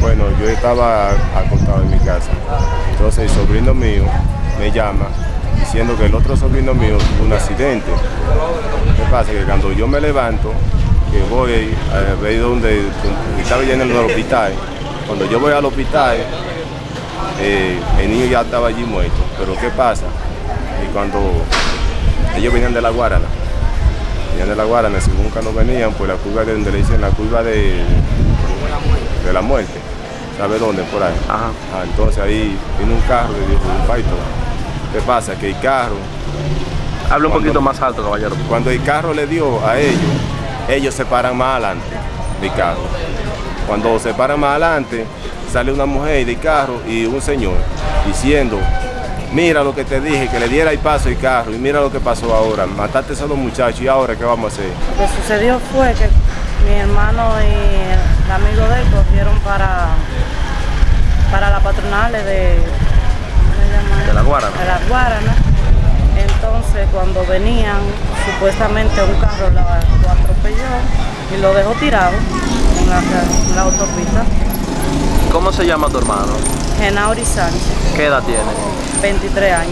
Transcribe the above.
Bueno, yo estaba acostado en mi casa. Entonces el sobrino mío me llama diciendo que el otro sobrino mío tuvo un accidente. ¿Qué pasa? Que cuando yo me levanto, que voy a ver donde, estaba yendo al hospital, cuando yo voy al hospital, eh, el niño ya estaba allí muerto. Pero ¿qué pasa? Y cuando ellos venían de la Guarana, venían de la Guarana, según cuando venían, pues la curva de donde le dicen la curva de, de la muerte. ¿Sabe dónde? Por ahí. Ajá. Ah, entonces ahí vino un carro y dijo un paito. ¿Qué pasa? Que el carro, Habla un Cuando- poquito más alto, caballero. cuando el carro le dio a ellos, ellos se paran más adelante del carro. Cuando se paran más adelante, sale una mujer del carro y un señor diciendo, mira lo que te dije, que le diera el paso al carro y mira lo que pasó ahora, mataste a esos dos muchachos y ahora qué vamos a hacer. Lo que sucedió fue que mi hermano y patronales de, la Guarana. De la Guarana. Entonces cuando venían, supuestamente un carro lo atropelló y lo dejó tirado en la, en la autopista. ¿Cómo se llama tu hermano? Genauri Sánchez, ¿Qué edad tiene? 23 años.